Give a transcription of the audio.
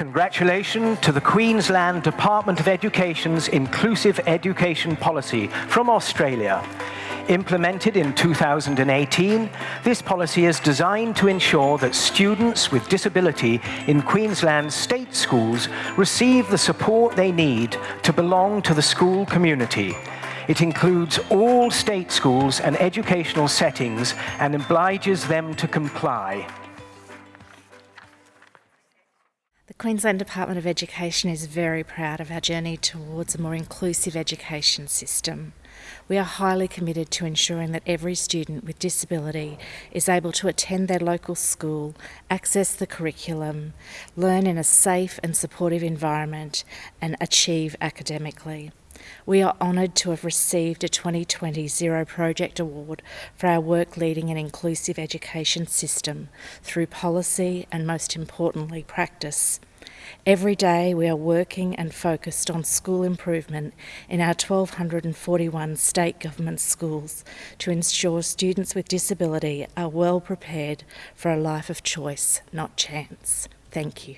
Congratulations to the Queensland Department of Education's Inclusive Education Policy from Australia. Implemented in 2018, this policy is designed to ensure that students with disability in Queensland's state schools receive the support they need to belong to the school community. It includes all state schools and educational settings and obliges them to comply. The Queensland Department of Education is very proud of our journey towards a more inclusive education system. We are highly committed to ensuring that every student with disability is able to attend their local school, access the curriculum, learn in a safe and supportive environment and achieve academically. We are honoured to have received a 2020 Zero Project Award for our work leading an inclusive education system through policy and most importantly practice. Every day we are working and focused on school improvement in our 1241 state government schools to ensure students with disability are well prepared for a life of choice, not chance. Thank you.